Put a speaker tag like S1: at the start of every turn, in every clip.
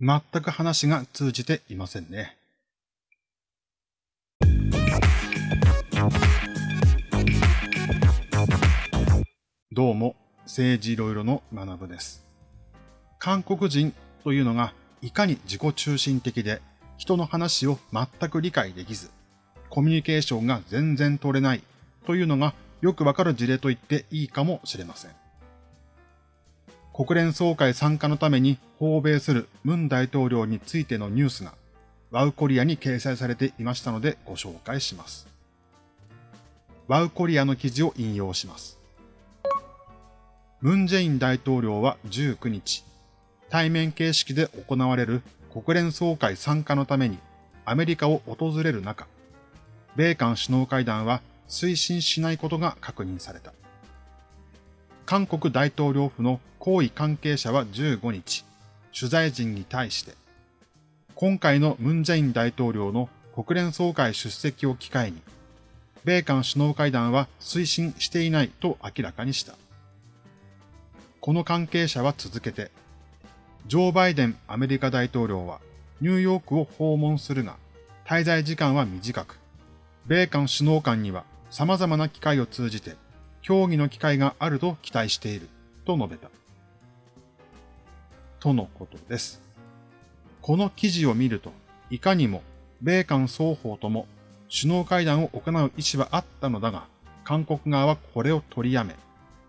S1: 全く話が通じていませんね。どうも、政治いろいろの学部です。韓国人というのがいかに自己中心的で人の話を全く理解できず、コミュニケーションが全然取れないというのがよくわかる事例と言っていいかもしれません。国連総会参加のために訪米するムン大統領についてのニュースがワウコリアに掲載されていましたのでご紹介します。ワウコリアの記事を引用します。ムン・ジェイン大統領は19日、対面形式で行われる国連総会参加のためにアメリカを訪れる中、米韓首脳会談は推進しないことが確認された。韓国大統領府の高位関係者は15日、取材陣に対して、今回のムン・ジェイン大統領の国連総会出席を機会に、米韓首脳会談は推進していないと明らかにした。この関係者は続けて、ジョー・バイデンアメリカ大統領はニューヨークを訪問するが、滞在時間は短く、米韓首脳間には様々な機会を通じて協議の機会があると期待していると述べた。とのことです。この記事を見ると、いかにも米韓双方とも首脳会談を行う意思はあったのだが、韓国側はこれを取りやめ、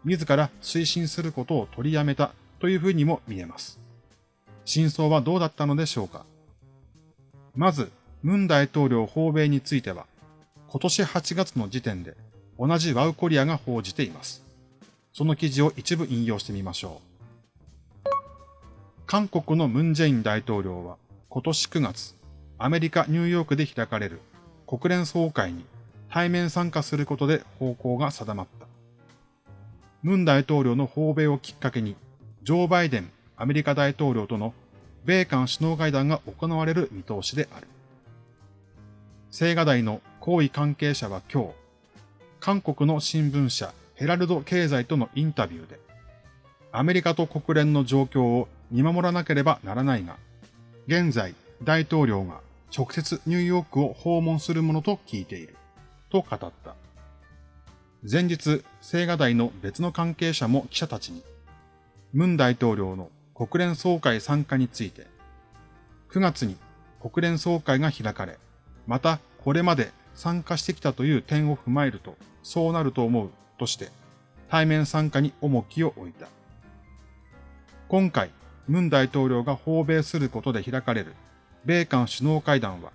S1: 自ら推進することを取りやめたというふうにも見えます。真相はどうだったのでしょうかまず、ムン大統領訪米については、今年8月の時点で同じワウコリアが報じています。その記事を一部引用してみましょう。韓国のムン・ジェイン大統領は今年9月、アメリカ・ニューヨークで開かれる国連総会に対面参加することで方向が定まった。ムン大統領の訪米をきっかけに、ジョー・バイデンアメリカ大統領との米韓首脳会談が行われる見通しである。青瓦台の高位関係者は今日、韓国の新聞社ヘラルド経済とのインタビューで、アメリカと国連の状況を見守らなければならないが、現在大統領が直接ニューヨークを訪問するものと聞いている、と語った。前日、青瓦台の別の関係者も記者たちに、ムン大統領の国連総会参加について、9月に国連総会が開かれ、またこれまで参加してきたという点を踏まえると、そうなると思うとして、対面参加に重きを置いた。今回、ムン大統領が訪米することで開かれる米韓首脳会談は、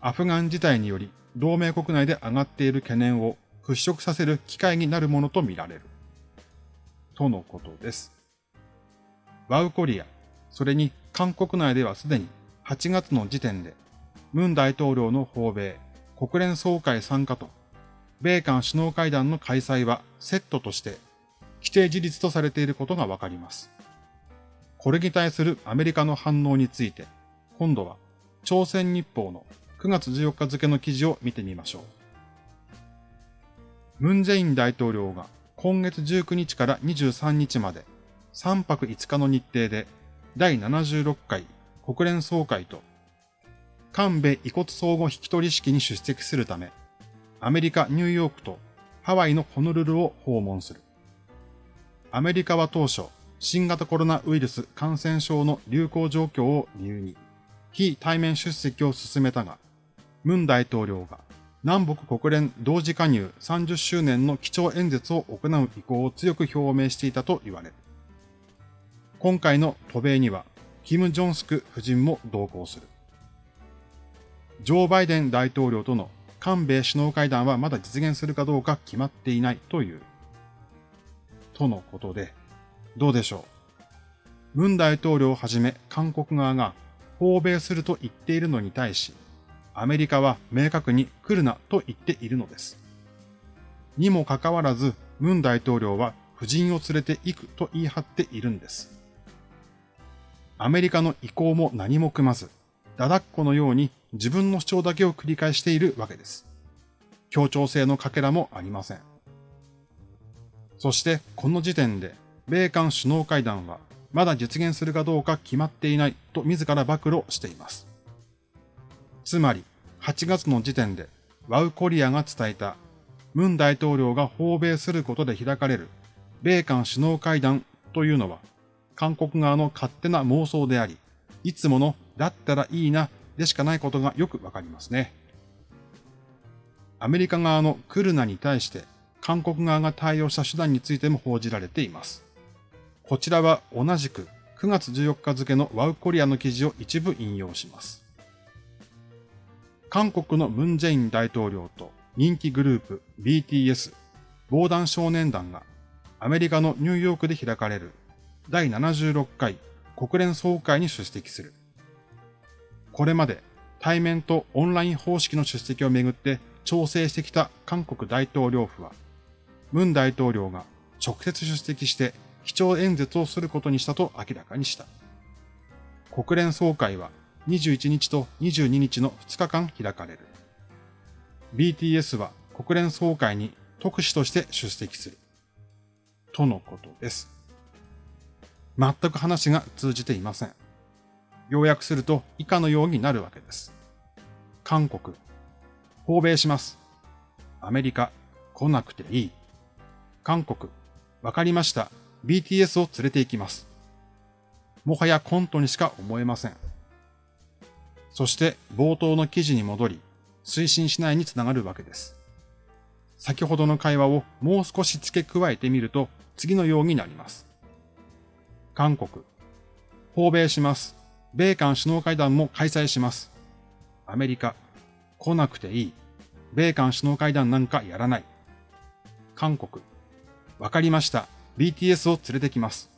S1: アフガン事態により同盟国内で上がっている懸念を払拭させる機会になるものとみられる。とのことです。ワウコリア、それに韓国内ではすでに8月の時点で、ムン大統領の訪米、国連総会参加と、米韓首脳会談の開催はセットとして規定事実とされていることがわかります。これに対するアメリカの反応について、今度は朝鮮日報の9月14日付の記事を見てみましょう。ムン・ジェイン大統領が今月19日から23日まで3泊5日の日程で第76回国連総会と韓米遺骨相互引き取り式に出席するため、アメリカ・ニューヨークとハワイのホノルルを訪問する。アメリカは当初、新型コロナウイルス感染症の流行状況を理由に、非対面出席を進めたが、ムン大統領が南北国連同時加入30周年の基調演説を行う意向を強く表明していたと言われる。今回の渡米には、キム・ジョンスク夫人も同行する。ジョー・バイデン大統領との韓米首脳会談はまだ実現するかどうか決まっていないという。とのことで、どうでしょう。ムン大統領をはじめ韓国側が訪米すると言っているのに対し、アメリカは明確に来るなと言っているのです。にもかかわらず、ムン大統領は夫人を連れて行くと言い張っているんです。アメリカの意向も何も組まず、ダダっ子のように自分の主張だけを繰り返しているわけです。協調性のかけらもありません。そして、この時点で、米韓首脳会談はまだ実現するかどうか決まっていないと自ら暴露しています。つまり、8月の時点でワウコリアが伝えた、ムン大統領が訪米することで開かれる米韓首脳会談というのは、韓国側の勝手な妄想であり、いつものだったらいいなでしかないことがよくわかりますね。アメリカ側のクルナに対して韓国側が対応した手段についても報じられています。こちらは同じく9月14日付のワウコリアの記事を一部引用します。韓国のムン・ジェイン大統領と人気グループ BTS 防弾少年団がアメリカのニューヨークで開かれる第76回国連総会に出席する。これまで対面とオンライン方式の出席をめぐって調整してきた韓国大統領府は、ムン大統領が直接出席して基調演説をすることにしたと明らかにした。国連総会は21日と22日の2日間開かれる。BTS は国連総会に特使として出席する。とのことです。全く話が通じていません。要約すると以下のようになるわけです。韓国、訪米します。アメリカ、来なくていい。韓国、わかりました。BTS を連れて行きます。もはやコントにしか思えません。そして冒頭の記事に戻り、推進しないにつながるわけです。先ほどの会話をもう少し付け加えてみると次のようになります。韓国、訪米します。米韓首脳会談も開催します。アメリカ、来なくていい。米韓首脳会談なんかやらない。韓国、わかりました。BTS を連れてきます。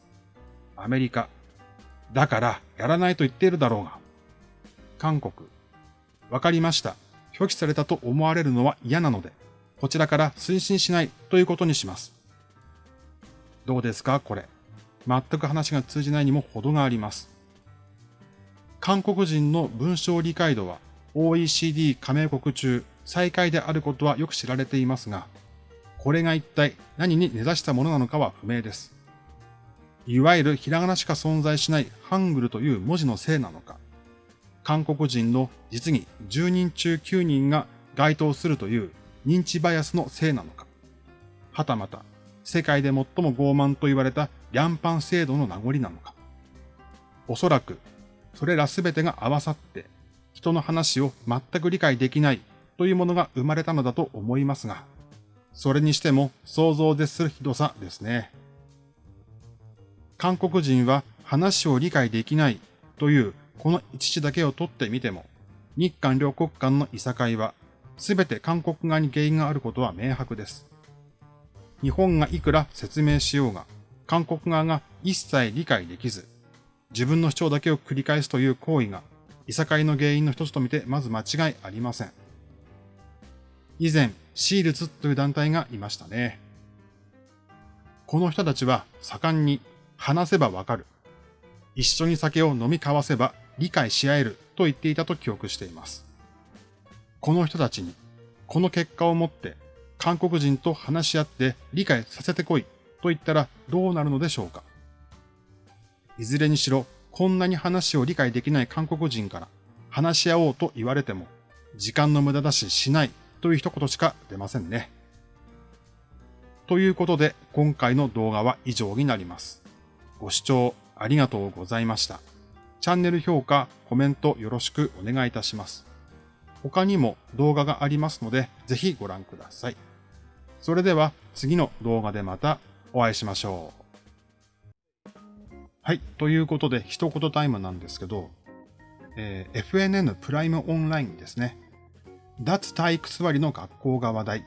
S1: アメリカ、だからやらないと言っているだろうが。韓国。わかりました。拒否されたと思われるのは嫌なので、こちらから推進しないということにします。どうですかこれ。全く話が通じないにも程があります。韓国人の文章理解度は OECD 加盟国中最下位であることはよく知られていますが、これが一体何に根ざしたものなのかは不明です。いわゆるひらがなしか存在しないハングルという文字のせいなのか、韓国人の実に10人中9人が該当するという認知バイアスのせいなのか、はたまた世界で最も傲慢と言われたリャンパン制度の名残なのか。おそらく、それらすべてが合わさって、人の話を全く理解できないというものが生まれたのだと思いますが、それにしても想像でするひどさですね。韓国人は話を理解できないというこの一致だけを取ってみても、日韓両国間のいさかいは、すべて韓国側に原因があることは明白です。日本がいくら説明しようが、韓国側が一切理解できず、自分の主張だけを繰り返すという行為が、いさかいの原因の一つとみてまず間違いありません。以前、シールズという団体がいましたね。この人たちは盛んに話せばわかる。一緒に酒を飲み交わせば理解し合えると言っていたと記憶しています。この人たちに、この結果をもって韓国人と話し合って理解させてこいと言ったらどうなるのでしょうか。いずれにしろ、こんなに話を理解できない韓国人から話し合おうと言われても、時間の無駄だししないという一言しか出ませんね。ということで、今回の動画は以上になります。ご視聴ありがとうございました。チャンネル評価、コメントよろしくお願いいたします。他にも動画がありますので、ぜひご覧ください。それでは次の動画でまたお会いしましょう。はい。ということで、一言タイムなんですけど、えー、FNN プライムオンラインですね。脱体育座りの学校が話題。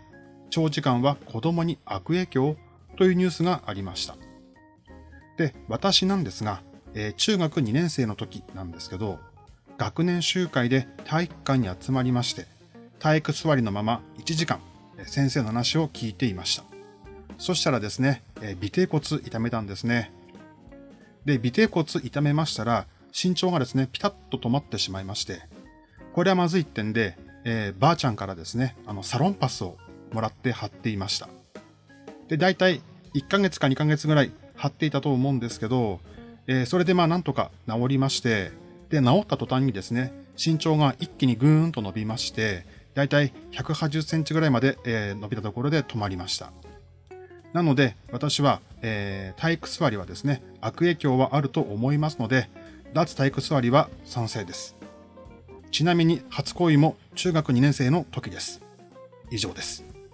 S1: 長時間は子供に悪影響というニュースがありました。で、私なんですが、えー、中学2年生の時なんですけど、学年集会で体育館に集まりまして、体育座りのまま1時間、先生の話を聞いていました。そしたらですね、えー、尾低骨痛めたんですね。で、尾低骨痛めましたら、身長がですね、ピタッと止まってしまいまして、これはまずいってんで、えー、ばあちゃんからですね、あの、サロンパスをもらって貼っていました。で、大体1ヶ月か2ヶ月ぐらい貼っていたと思うんですけど、えー、それでまあなんとか治りまして、で、治った途端にですね、身長が一気にぐーんと伸びまして、だいたい180センチぐらいまで、えー、伸びたところで止まりました。なので、私は、えー、体育座りはですね、悪影響はあると思いますので、脱体育座りは賛成です。ちなみに初恋も中学2年生の時です。以上です。